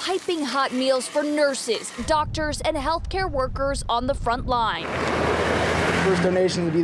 piping hot meals for nurses, doctors, and healthcare workers on the front line. First donation would be